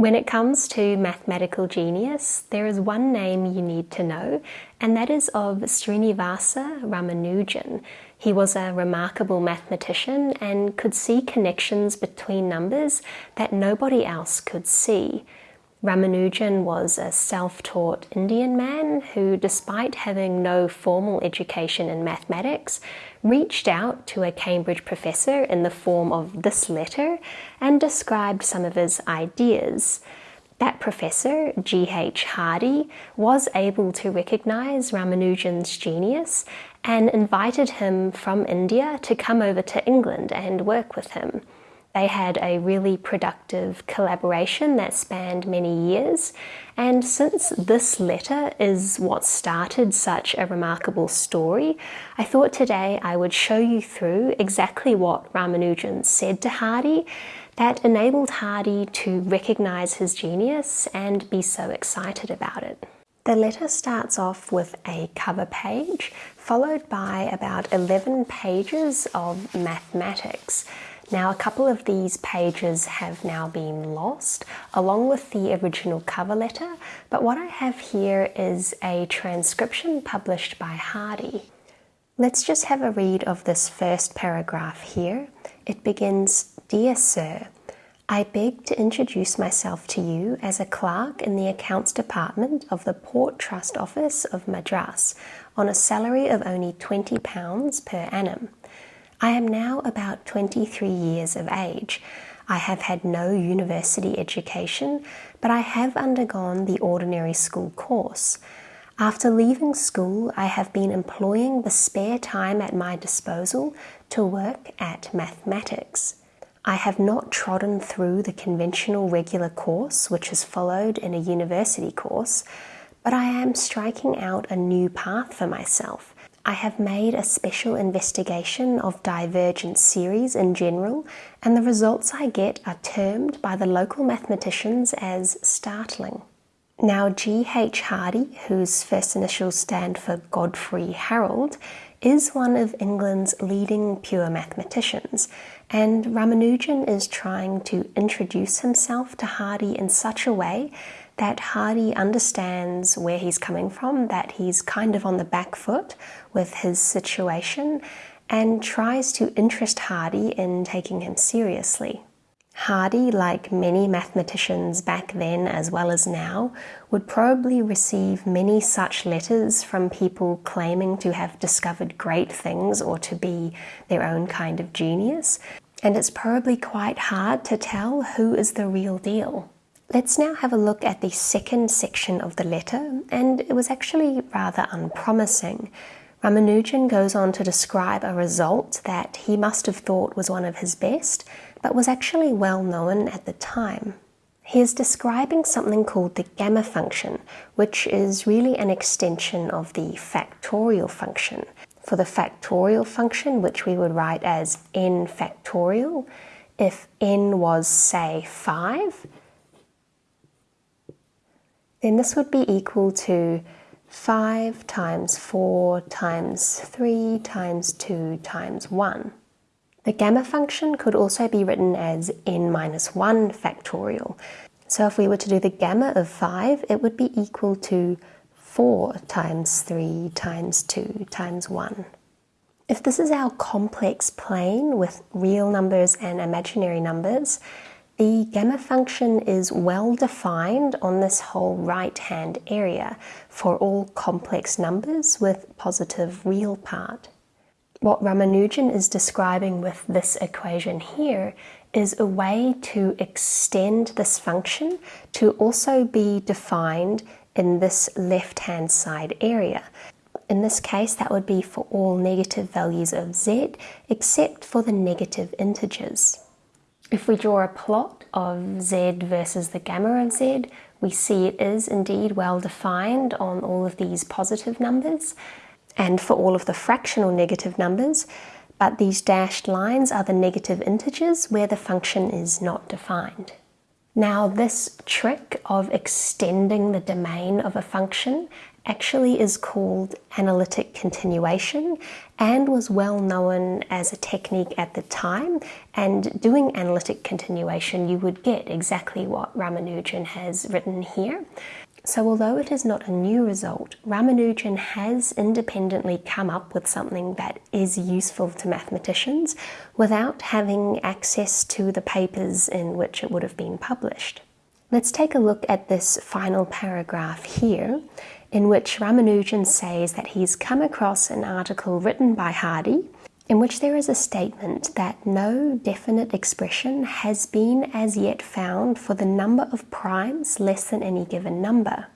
When it comes to mathematical genius, there is one name you need to know, and that is of Srinivasa Ramanujan. He was a remarkable mathematician and could see connections between numbers that nobody else could see. Ramanujan was a self-taught Indian man who, despite having no formal education in mathematics, reached out to a Cambridge professor in the form of this letter and described some of his ideas. That professor, G.H. Hardy, was able to recognize Ramanujan's genius and invited him from India to come over to England and work with him. They had a really productive collaboration that spanned many years, and since this letter is what started such a remarkable story, I thought today I would show you through exactly what Ramanujan said to Hardy that enabled Hardy to recognize his genius and be so excited about it. The letter starts off with a cover page, followed by about 11 pages of mathematics. Now a couple of these pages have now been lost along with the original cover letter but what I have here is a transcription published by Hardy. Let's just have a read of this first paragraph here. It begins, Dear Sir, I beg to introduce myself to you as a clerk in the accounts department of the Port Trust Office of Madras on a salary of only £20 per annum. I am now about 23 years of age. I have had no university education, but I have undergone the ordinary school course. After leaving school, I have been employing the spare time at my disposal to work at mathematics. I have not trodden through the conventional regular course which is followed in a university course, but I am striking out a new path for myself I have made a special investigation of divergent series in general, and the results I get are termed by the local mathematicians as startling. Now, G.H. Hardy, whose first initials stand for Godfrey Harold, is one of England's leading pure mathematicians, and Ramanujan is trying to introduce himself to Hardy in such a way that Hardy understands where he's coming from, that he's kind of on the back foot with his situation, and tries to interest Hardy in taking him seriously. Hardy, like many mathematicians back then as well as now, would probably receive many such letters from people claiming to have discovered great things or to be their own kind of genius, and it's probably quite hard to tell who is the real deal. Let's now have a look at the second section of the letter, and it was actually rather unpromising. Ramanujan goes on to describe a result that he must have thought was one of his best, but was actually well known at the time. He is describing something called the gamma function, which is really an extension of the factorial function. For the factorial function, which we would write as n factorial, if n was, say, 5, then this would be equal to 5 times 4 times 3 times 2 times 1. The gamma function could also be written as n minus 1 factorial. So if we were to do the gamma of 5, it would be equal to 4 times 3 times 2 times 1. If this is our complex plane with real numbers and imaginary numbers, the gamma function is well defined on this whole right-hand area for all complex numbers with positive real part. What Ramanujan is describing with this equation here is a way to extend this function to also be defined in this left-hand side area. In this case, that would be for all negative values of z, except for the negative integers. If we draw a plot of z versus the gamma of z, we see it is indeed well defined on all of these positive numbers and for all of the fractional negative numbers, but these dashed lines are the negative integers where the function is not defined. Now this trick of extending the domain of a function actually is called analytic continuation and was well known as a technique at the time. And doing analytic continuation, you would get exactly what Ramanujan has written here. So, although it is not a new result, Ramanujan has independently come up with something that is useful to mathematicians without having access to the papers in which it would have been published. Let's take a look at this final paragraph here in which Ramanujan says that he's come across an article written by Hardy in which there is a statement that no definite expression has been as yet found for the number of primes less than any given number.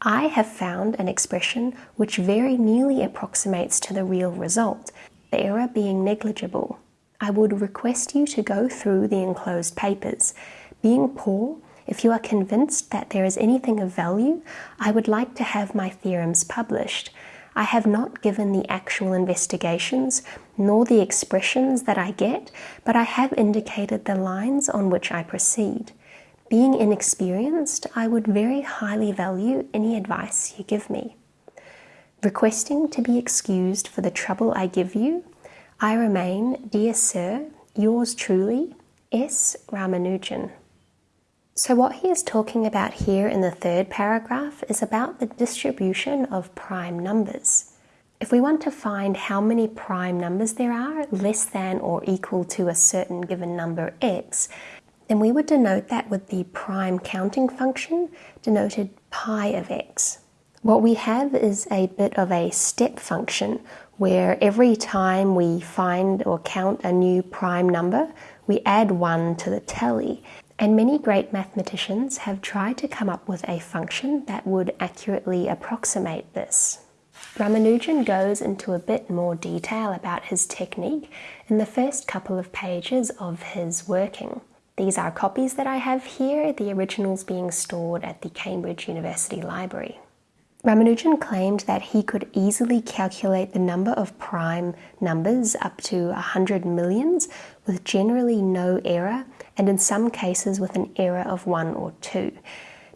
I have found an expression which very nearly approximates to the real result, the error being negligible. I would request you to go through the enclosed papers. Being poor, if you are convinced that there is anything of value, I would like to have my theorems published. I have not given the actual investigations nor the expressions that I get, but I have indicated the lines on which I proceed. Being inexperienced, I would very highly value any advice you give me. Requesting to be excused for the trouble I give you, I remain, dear sir, yours truly, S. Ramanujan. So, what he is talking about here in the third paragraph is about the distribution of prime numbers. If we want to find how many prime numbers there are less than or equal to a certain given number x, then we would denote that with the prime counting function denoted pi of x. What we have is a bit of a step function where every time we find or count a new prime number, we add one to the tally. And many great mathematicians have tried to come up with a function that would accurately approximate this. Ramanujan goes into a bit more detail about his technique in the first couple of pages of his working. These are copies that I have here, the originals being stored at the Cambridge University Library. Ramanujan claimed that he could easily calculate the number of prime numbers up to 100 millions with generally no error, and in some cases with an error of 1 or 2.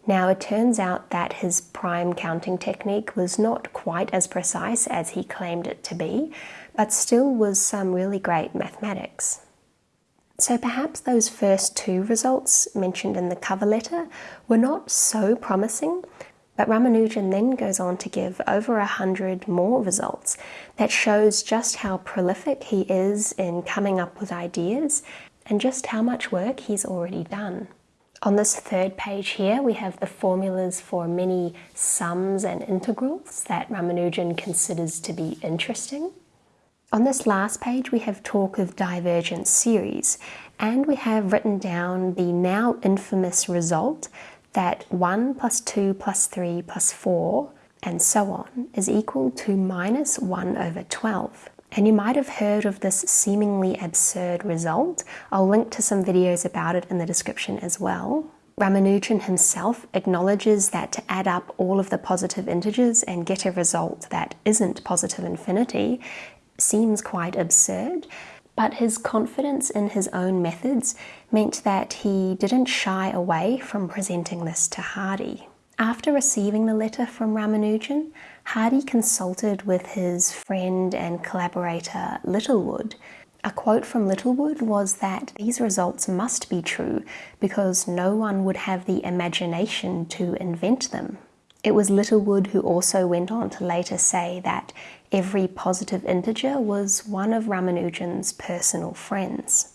Now, it turns out that his prime counting technique was not quite as precise as he claimed it to be, but still was some really great mathematics. So perhaps those first two results mentioned in the cover letter were not so promising, but Ramanujan then goes on to give over a hundred more results that shows just how prolific he is in coming up with ideas and just how much work he's already done. On this third page here, we have the formulas for many sums and integrals that Ramanujan considers to be interesting. On this last page, we have talk of divergent series, and we have written down the now infamous result that 1 plus 2 plus 3 plus 4 and so on is equal to minus 1 over 12. And you might have heard of this seemingly absurd result. I'll link to some videos about it in the description as well. Ramanujan himself acknowledges that to add up all of the positive integers and get a result that isn't positive infinity seems quite absurd, but his confidence in his own methods meant that he didn't shy away from presenting this to Hardy. After receiving the letter from Ramanujan, Hardy consulted with his friend and collaborator Littlewood. A quote from Littlewood was that these results must be true because no one would have the imagination to invent them. It was Littlewood who also went on to later say that every positive integer was one of Ramanujan's personal friends.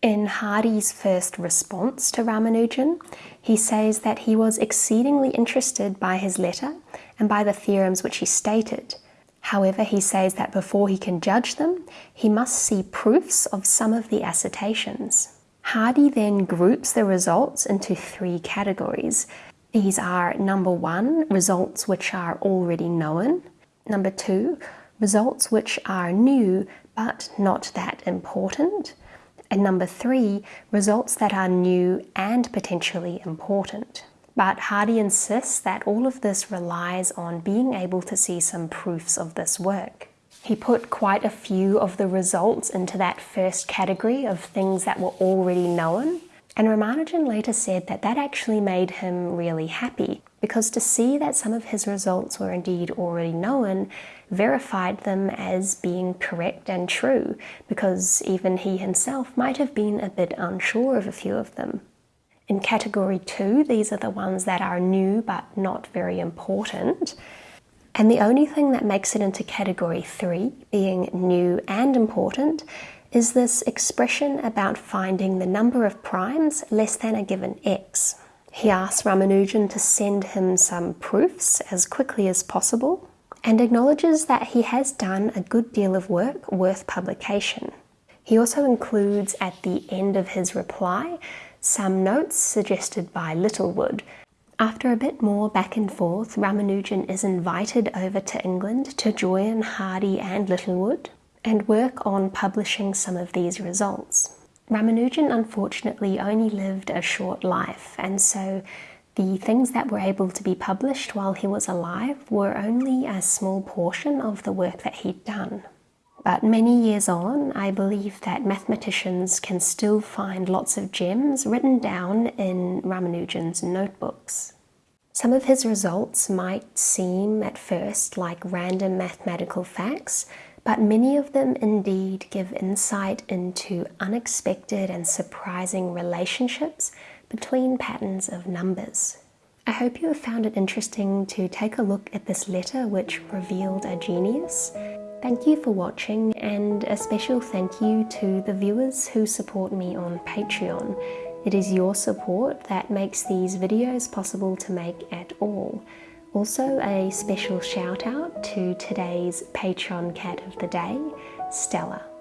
In Hardy's first response to Ramanujan, he says that he was exceedingly interested by his letter and by the theorems which he stated. However, he says that before he can judge them, he must see proofs of some of the assertions. Hardy then groups the results into three categories these are number one, results which are already known. Number two, results which are new but not that important. And number three, results that are new and potentially important. But Hardy insists that all of this relies on being able to see some proofs of this work. He put quite a few of the results into that first category of things that were already known, and Ramanujan later said that that actually made him really happy because to see that some of his results were indeed already known verified them as being correct and true, because even he himself might have been a bit unsure of a few of them. In category two, these are the ones that are new but not very important. And the only thing that makes it into category three, being new and important, is this expression about finding the number of primes less than a given x. He asks Ramanujan to send him some proofs as quickly as possible and acknowledges that he has done a good deal of work worth publication. He also includes at the end of his reply some notes suggested by Littlewood. After a bit more back and forth, Ramanujan is invited over to England to join Hardy and Littlewood and work on publishing some of these results. Ramanujan unfortunately only lived a short life, and so the things that were able to be published while he was alive were only a small portion of the work that he'd done. But many years on, I believe that mathematicians can still find lots of gems written down in Ramanujan's notebooks. Some of his results might seem at first like random mathematical facts, but many of them indeed give insight into unexpected and surprising relationships between patterns of numbers. I hope you have found it interesting to take a look at this letter which revealed a genius. Thank you for watching and a special thank you to the viewers who support me on Patreon. It is your support that makes these videos possible to make at all. Also a special shout out to today's Patreon cat of the day, Stella.